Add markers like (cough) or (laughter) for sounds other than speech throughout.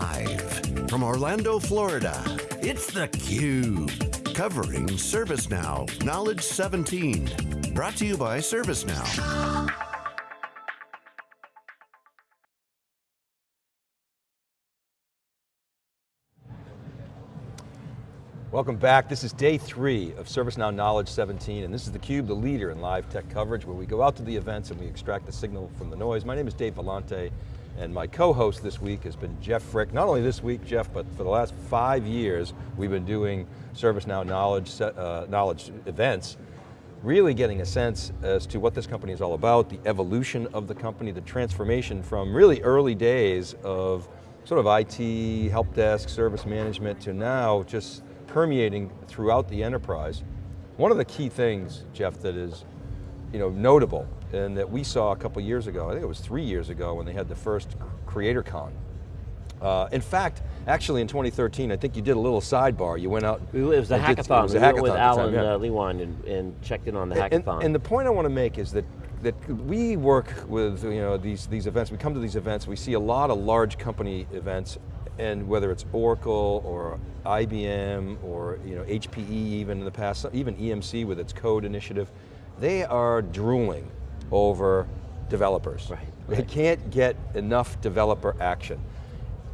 Live from Orlando, Florida, it's theCUBE. Covering ServiceNow Knowledge 17. Brought to you by ServiceNow. Welcome back, this is day three of ServiceNow Knowledge 17, and this is theCUBE, the leader in live tech coverage, where we go out to the events and we extract the signal from the noise. My name is Dave Vellante, and my co-host this week has been Jeff Frick. Not only this week, Jeff, but for the last five years, we've been doing ServiceNow Knowledge, uh, knowledge events, really getting a sense as to what this company is all about, the evolution of the company, the transformation from really early days of sort of IT, help desk, service management, to now just permeating throughout the enterprise. One of the key things, Jeff, that is you know, notable and that we saw a couple years ago, I think it was three years ago when they had the first Creator Con. Uh, in fact, actually in 2013, I think you did a little sidebar. You went out. It was a hackathon. Did, it was a hackathon with Alan yeah. uh, Leinwand and, and, checked in on the hackathon. And, and the point I want to make is that that we work with you know these these events. We come to these events. We see a lot of large company events, and whether it's Oracle or IBM or you know HPE even in the past, even EMC with its code initiative, they are drooling over developers. Right, right. They can't get enough developer action.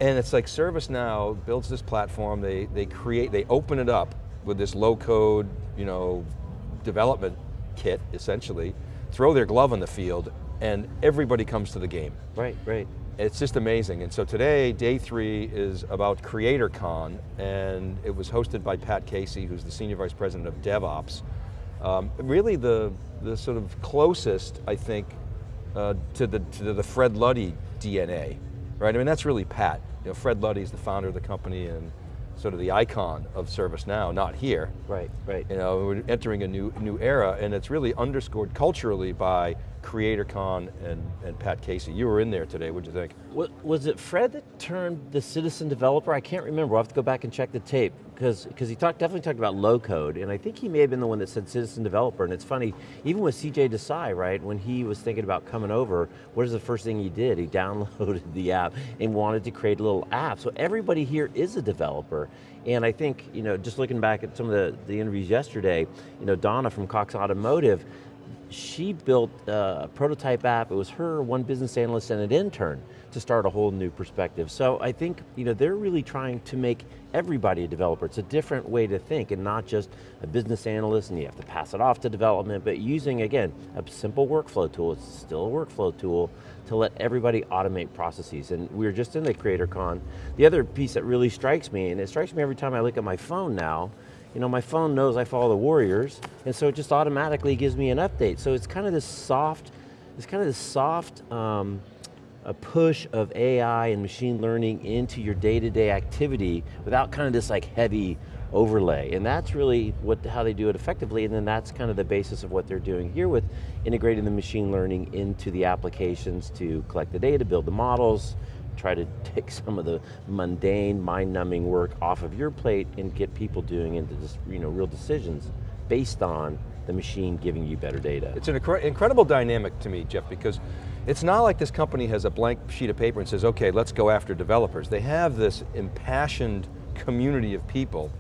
And it's like ServiceNow builds this platform, they, they create, they open it up with this low code, you know, development kit, essentially, throw their glove on the field, and everybody comes to the game. Right, right. It's just amazing. And so today, day three is about CreatorCon, and it was hosted by Pat Casey, who's the Senior Vice President of DevOps. Um, really the, the sort of closest, I think, uh, to, the, to the Fred Luddy DNA, right? I mean, that's really Pat. You know, Fred Luddy is the founder of the company and sort of the icon of ServiceNow, not here. Right, right. You know, we're entering a new, new era and it's really underscored culturally by CreatorCon and, and Pat Casey. You were in there today, what'd you think? Was it Fred that turned the citizen developer? I can't remember, I'll have to go back and check the tape, because he talked, definitely talked about low code, and I think he may have been the one that said citizen developer, and it's funny, even with CJ Desai, right, when he was thinking about coming over, what is the first thing he did? He (laughs) downloaded the app and wanted to create a little app, so everybody here is a developer, and I think, you know, just looking back at some of the, the interviews yesterday, you know, Donna from Cox Automotive, she built a prototype app. It was her, one business analyst, and an intern to start a whole new perspective. So I think you know, they're really trying to make everybody a developer. It's a different way to think and not just a business analyst and you have to pass it off to development, but using, again, a simple workflow tool, it's still a workflow tool, to let everybody automate processes. And we were just in the CreatorCon. The other piece that really strikes me, and it strikes me every time I look at my phone now, you know, my phone knows I follow the Warriors, and so it just automatically gives me an update. So it's kind of this soft, it's kind of this soft um, a push of AI and machine learning into your day-to-day -day activity without kind of this like heavy overlay. And that's really what, how they do it effectively, and then that's kind of the basis of what they're doing here with integrating the machine learning into the applications to collect the data, build the models, try to (laughs) take some of the mundane, mind-numbing work off of your plate and get people doing into just, you know, real decisions based on the machine giving you better data. It's an incredible dynamic to me, Jeff, because it's not like this company has a blank sheet of paper and says, okay, let's go after developers. They have this impassioned community of people,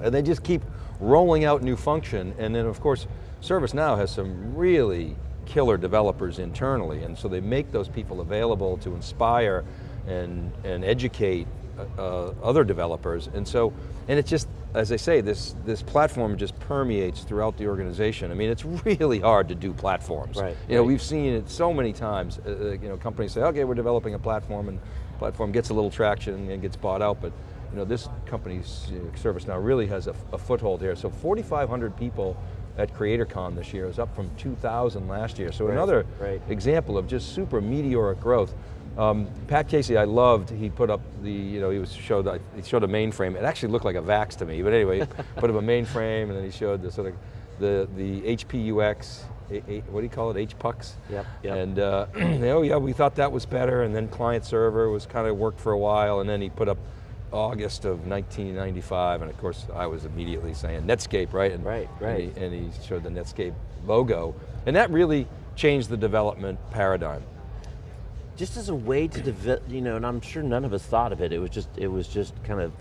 and they just keep rolling out new function, and then of course, ServiceNow has some really killer developers internally, and so they make those people available to inspire and, and educate uh, uh, other developers. And so, and it's just, as I say, this, this platform just permeates throughout the organization. I mean, it's really hard to do platforms. Right. You know, we've seen it so many times. Uh, uh, you know, companies say, okay, we're developing a platform, and platform gets a little traction and gets bought out, but you know, this company's you know, ServiceNow really has a, a foothold here. So 4,500 people at CreatorCon this year is up from 2,000 last year. So right, another right. example of just super meteoric growth. Um, Pat Casey, I loved, he put up the, you know, he was showed, he showed a mainframe. It actually looked like a VAX to me, but anyway, (laughs) put up a mainframe and then he showed the sort of, the, the HPUX, what do you call it, HPUX? Yep, yep. And, uh, (clears throat) oh yeah, we thought that was better, and then client server was kind of worked for a while, and then he put up August of 1995, and of course I was immediately saying Netscape, right? And, right, right. And he, and he showed the Netscape logo, and that really changed the development paradigm. Just as a way to develop, you know, and I'm sure none of us thought of it. It was just, it was just kind of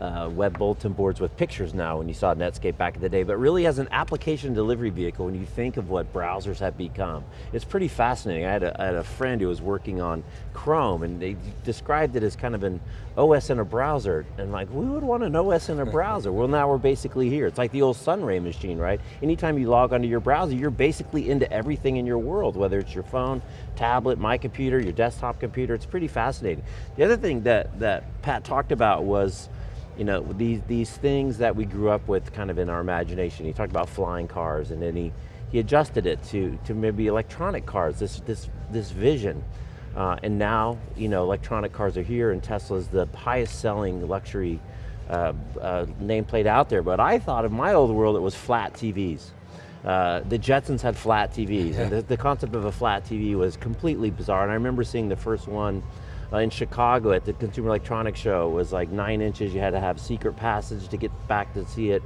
uh, web bulletin boards with pictures now when you saw Netscape back in the day, but really as an application delivery vehicle when you think of what browsers have become. It's pretty fascinating. I had a, I had a friend who was working on Chrome and they described it as kind of an OS in a browser. And like, we would want an OS in a browser. well now we're basically here. It's like the old Sun Ray machine, right? Anytime you log onto your browser, you're basically into everything in your world, whether it's your phone, tablet, my computer, your desktop computer, it's pretty fascinating. The other thing that, that Pat talked about was you know, these, these things that we grew up with kind of in our imagination. He talked about flying cars and then he, he adjusted it to, to maybe electronic cars, this, this, this vision. Uh, and now, you know, electronic cars are here and Tesla's the highest selling luxury uh, uh, nameplate out there. But I thought in my old world it was flat TVs. Uh, the Jetsons had flat TVs, yeah. and the, the, concept of a flat TV was completely bizarre. And I remember seeing the first one uh, in Chicago at the Consumer Electronics Show. Was like nine inches, you had to have secret passage to get back to see it.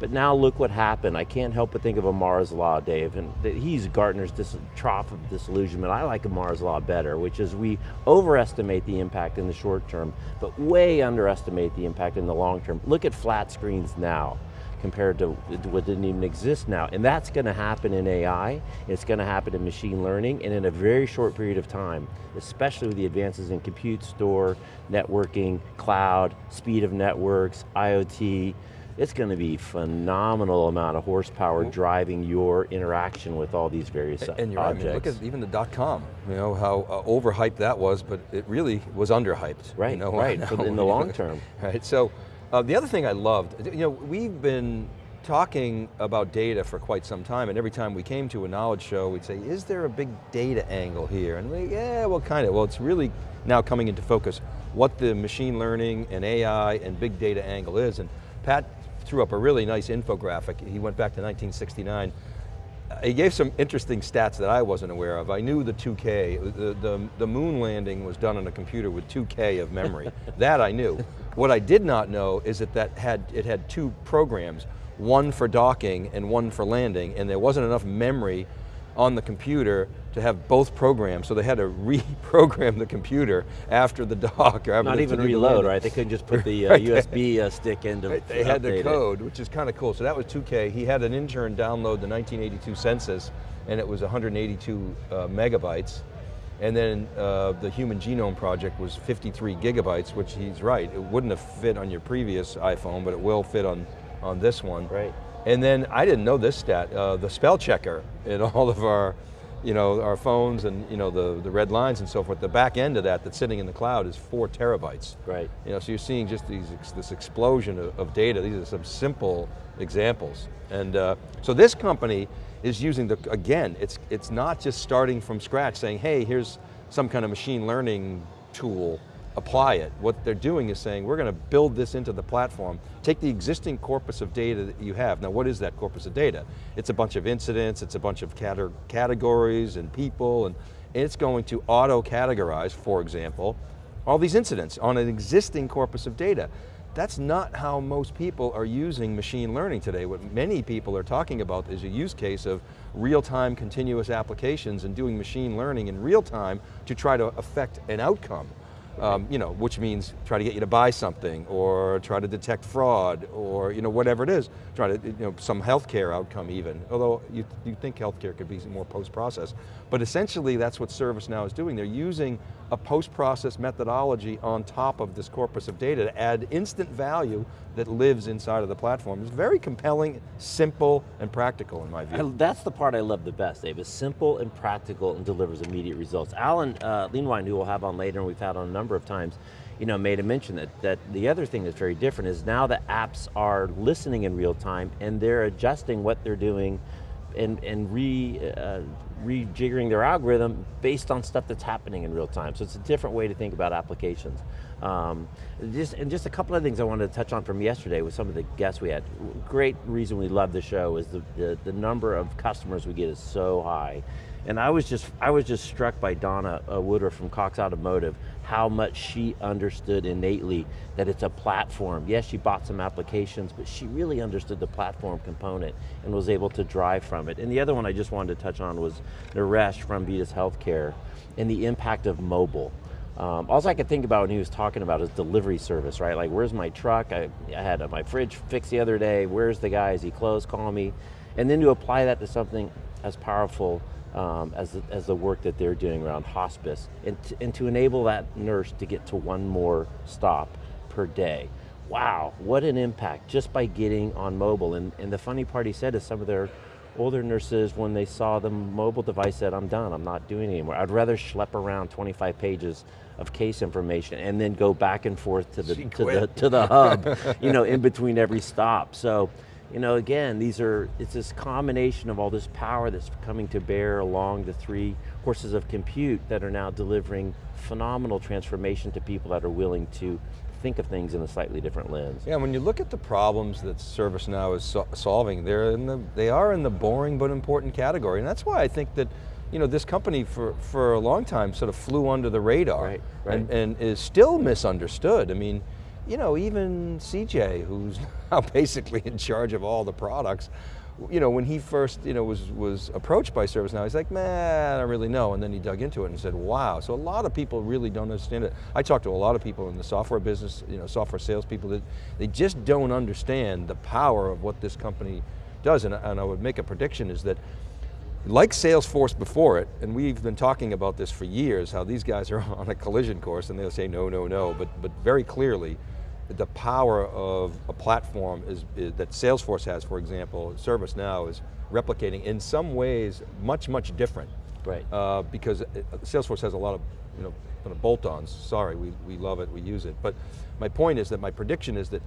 But now look what happened. I can't help but think of Amara's Law, Dave, and he's Gartner's trough of disillusionment. I like Amara's Law better, which is we overestimate the impact in the short term, but way underestimate the impact in the long term. Look at flat screens now compared to what didn't even exist now. And that's going to happen in AI, it's going to happen in machine learning, and in a very short period of time, especially with the advances in compute, store, networking, cloud, speed of networks, IoT, it's going to be phenomenal amount of horsepower driving your interaction with all these various and, and you're objects. Right, I mean, look at even the dot-com, you know, how uh, overhyped that was, but it really was underhyped. Right, you know, (laughs) right, in the long term. (laughs) Right, so uh, the other thing I loved, you know, we've been talking about data for quite some time, and every time we came to a knowledge show, we'd say, is there a big data angle here? And we, yeah, well, kind of. Well, it's really now coming into focus what the machine learning and AI and big data angle is, and Pat threw up a really nice infographic. He went back to 1969 he gave some interesting stats that I wasn't aware of. I knew the 2K, the, the, the, moon landing was done on a computer with 2K of memory. (laughs) that I knew. What I did not know is that, that had, it had two programs, one for docking and one for landing, and there wasn't enough memory on the computer to have both programs, so they had to (laughs) reprogram the computer after the dock. Or Not even reload, right? They couldn't just put the (laughs) uh, right. USB uh, stick into right. They had the code, it. which is kind of cool. So that was 2K. He had an intern download the 1982 census, and it was 182 uh, megabytes. And then uh, the Human Genome Project was 53 gigabytes, which he's right. It wouldn't have fit on your previous iPhone, but it will fit on, on this one. Right. And then, I didn't know this stat, uh, the spell checker in (laughs) all of our, you know, our phones and you know, the, the red lines and so forth, the back end of that that's sitting in the cloud is four terabytes. Right. You know, so you're seeing just these, this explosion of, of data. These are some simple examples. And uh, so this company is using the, again, it's, it's not just starting from scratch saying, hey, here's some kind of machine learning tool apply it. What they're doing is saying, we're going to build this into the platform, take the existing corpus of data that you have. Now what is that corpus of data? It's a bunch of incidents, it's a bunch of categories and people, and, it's going to auto-categorize, for example, all these incidents on an existing corpus of data. That's not how most people are using machine learning today. What many people are talking about is a use case of real-time continuous applications and doing machine learning in real time to try to affect an outcome um, you know, which means try to get you to buy something or try to detect fraud or you know, whatever it is, try to, you know, some healthcare outcome even, although you, you think healthcare could be more post-process. But essentially that's what ServiceNow is doing. They're using a post-process methodology on top of this corpus of data to add instant value that lives inside of the platform. It's very compelling, simple, and practical in my view. And that's the part I love the best, Dave, is simple and practical and delivers immediate results. Alan uh, Leinwand, who we'll have on later and we've had on a number of times, you know, made a mention that, that the other thing that's very different is now the apps are listening in real time and they're adjusting what they're doing and, and re, uh, rejiggering their algorithm based on stuff that's happening in real time. So it's a different way to think about applications. Um, just, and just a couple of things I wanted to touch on from yesterday with some of the guests we had. Great reason we love the show is the, the, the number of customers we get is so high. And I was just, I was just struck by Donna uh, Woodruff from Cox Automotive, how much she understood innately that it's a platform. Yes, she bought some applications, but she really understood the platform component and was able to drive from it. And the other one I just wanted to touch on was Naresh from Vitas Healthcare and the impact of mobile. Um, I could think about when he was talking about is delivery service, right? Like, where's my truck? I, I had my fridge fixed the other day. Where's the guy? Is he closed? Call me. And then to apply that to something as powerful um, as, the, as the work that they're doing around hospice, and to, and to enable that nurse to get to one more stop per day. Wow, what an impact just by getting on mobile. And, and the funny part he said is some of their older nurses, when they saw the mobile device, said, I'm done, I'm not doing it anymore. I'd rather schlep around 25 pages of case information and then go back and forth to the, to the, to the hub, (laughs) you know, in between every stop. So, you know, again, these are, it's this combination of all this power that's coming to bear along the three horses of compute that are now delivering phenomenal transformation to people that are willing to think of things in a slightly different lens. Yeah, when you look at the problems that ServiceNow is so solving, they're in the, they are in the boring but important category. And that's why I think that you know, this company for, for a long time sort of flew under the radar right, right. And, and is still misunderstood. I mean, you know, even CJ, who's (laughs) now basically in charge of all the products, you know, when he first, you know, was, was approached by ServiceNow, he's like, man, I really know. And then he dug into it and said, wow. So a lot of people really don't understand it. I talk to a lot of people in the software business, you know, software salespeople, that they just don't understand the power of what this company does. And, and I would make a prediction is that like Salesforce before it, and we've been talking about this for years, how these guys are (laughs) on a collision course and they'll say no, no, no, but, but very clearly, the power of a platform is, is, that Salesforce has, for example, ServiceNow is replicating in some ways much, much different. Right. Uh, because it, Salesforce has a lot of, you know, kind of bolt-ons. Sorry, we, we love it, we use it. But my point is that my prediction is that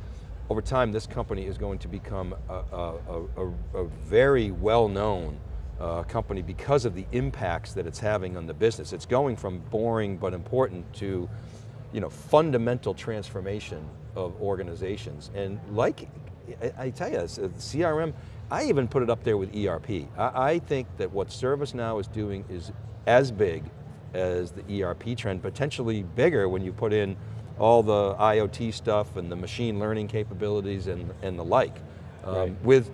over time this company is going to become a, a, a, a very well-known uh, company because of the impacts that it's having on the business. It's going from boring but important to you know, fundamental transformation of organizations. And like, I, I tell you, CRM, I even put it up there with ERP. I, I think that what ServiceNow is doing is as big as the ERP trend, potentially bigger when you put in all the IoT stuff and the machine learning capabilities and, and the like. Um, right. With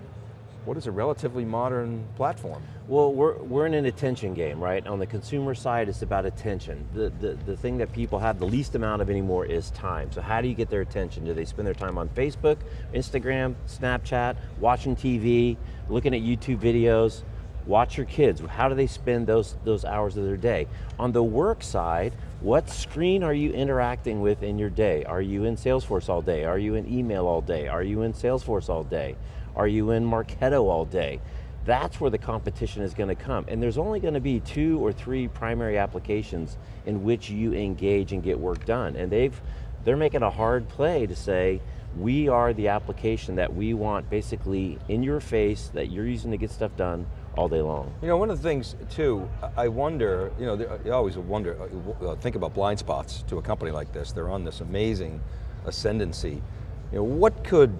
what is a relatively modern platform? Well, we're, we're in an attention game, right? On the consumer side, it's about attention. The, the, the thing that people have the least amount of anymore is time. So how do you get their attention? Do they spend their time on Facebook, Instagram, Snapchat, watching TV, looking at YouTube videos? Watch your kids, how do they spend those, those hours of their day? On the work side, what screen are you interacting with in your day? Are you in Salesforce all day? Are you in email all day? Are you in Salesforce all day? Are you in Marketo all day? That's where the competition is going to come. And there's only going to be two or three primary applications in which you engage and get work done. And they've, they're making a hard play to say, we are the application that we want basically in your face that you're using to get stuff done all day long. You know, one of the things too, I wonder, you know, you always wonder, uh, uh, think about blind spots to a company like this. They're on this amazing ascendancy. You know, what could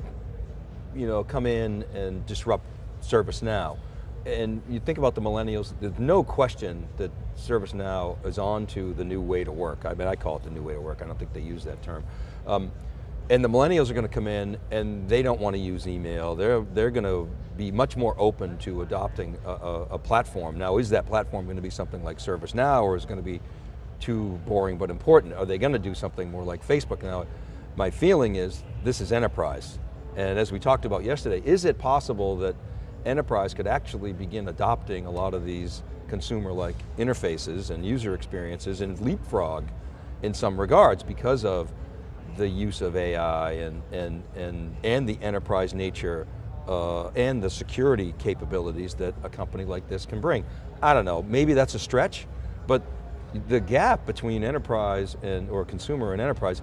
you know, come in and disrupt ServiceNow. And you think about the millennials, there's no question that ServiceNow is on to the new way to work. I mean, I call it the new way to work. I don't think they use that term. Um, and the millennials are going to come in and they don't want to use email. They're, they're going to be much more open to adopting a, a, a platform. Now, is that platform going to be something like ServiceNow or is it going to be too boring but important? Are they going to do something more like Facebook? Now, my feeling is this is enterprise. And as we talked about yesterday, is it possible that enterprise could actually begin adopting a lot of these consumer-like interfaces and user experiences and leapfrog in some regards because of the use of AI and, and, and, and the enterprise nature uh, and the security capabilities that a company like this can bring. I don't know, maybe that's a stretch, but the gap between enterprise and, or consumer and enterprise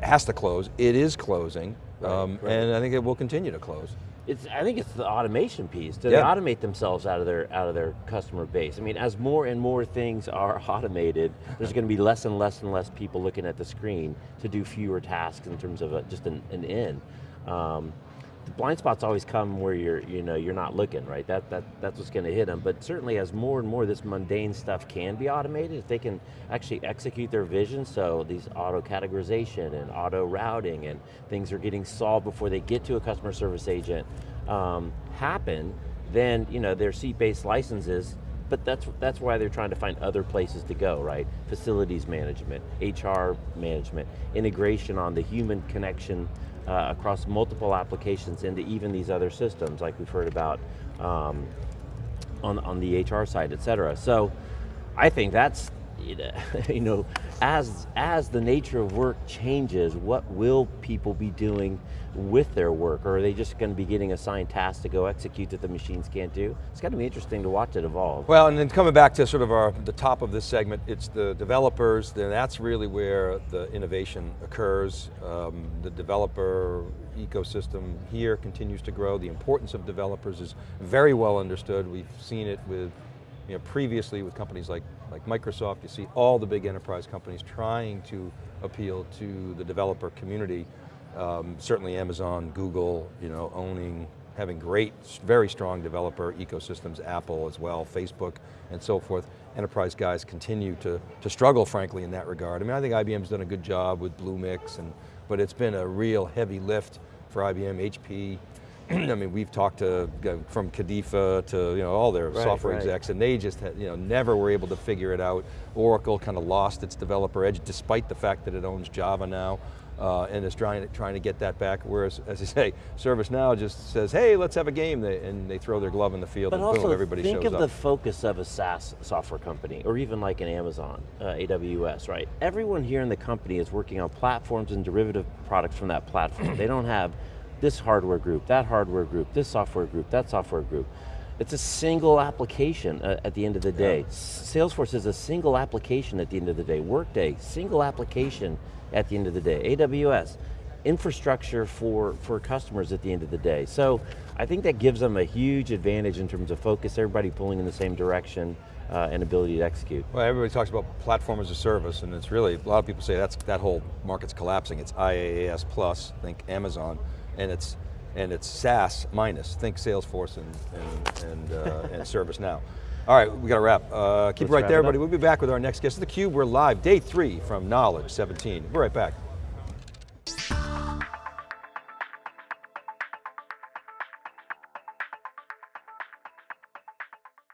has to close, it is closing, Right, um, right. And I think it will continue to close. It's, I think it's the automation piece. Do yeah. they automate themselves out of their out of their customer base? I mean, as more and more things are (laughs) automated, there's going to be less and less and less people looking at the screen to do fewer tasks in terms of a, just an, an in. Um, the blind spots always come where you're, you know, you're not looking, right? That, that, that's what's going to hit them. But certainly as more and more of this mundane stuff can be automated, if they can actually execute their vision, so these auto categorization and auto routing and things are getting solved before they get to a customer service agent um, happen, then you know, their seat-based licenses but that's, that's why they're trying to find other places to go, right? Facilities management, HR management, integration on the human connection uh, across multiple applications into even these other systems like we've heard about um, on, on the HR side, et cetera. So I think that's, (laughs) you know, as, as the nature of work changes, what will people be doing with their work? Or are they just going to be getting assigned tasks to go execute that the machines can't do? It's going to be interesting to watch it evolve. Well, and then coming back to sort of our, the top of this segment, it's the developers, then that's really where the innovation occurs. Um, the developer ecosystem here continues to grow. The importance of developers is very well understood. We've seen it with you know, previously with companies like, like Microsoft, you see all the big enterprise companies trying to appeal to the developer community. Um, certainly Amazon, Google, you know, owning, having great, very strong developer ecosystems, Apple as well, Facebook, and so forth. Enterprise guys continue to, to struggle, frankly, in that regard. I mean, I think IBM's done a good job with Bluemix, and, but it's been a real heavy lift for IBM, HP, (clears throat) I mean, we've talked to, from Cadifa to you know, all their right, software right. execs, and they just had, you know, never were able to figure it out. Oracle kind of lost its developer edge, despite the fact that it owns Java now, uh, and is trying to, trying to get that back, whereas, as I (laughs) say, ServiceNow just says, hey, let's have a game, and they throw their glove in the field, but and boom, everybody shows up. think of the focus of a SaaS software company, or even like an Amazon, uh, AWS, right? Everyone here in the company is working on platforms and derivative products from that platform. they don't have this hardware group, that hardware group, this software group, that software group. It's a single application uh, at the end of the day. Yeah. Salesforce is a single application at the end of the day. Workday, single application at the end of the day. AWS, infrastructure for, for customers at the end of the day. So I think that gives them a huge advantage in terms of focus, everybody pulling in the same direction, uh, and ability to execute. Well, everybody talks about platform as a service, and it's really, a lot of people say that's that whole market's collapsing. It's IaaS plus, think Amazon and it's and it's SaaS minus. Think Salesforce and and and, uh, and ServiceNow. All right, we got to wrap. Uh, keep Let's it right there, everybody. We'll be back with our next guest. The Cube. We're live, day three from Knowledge 17. We're right back.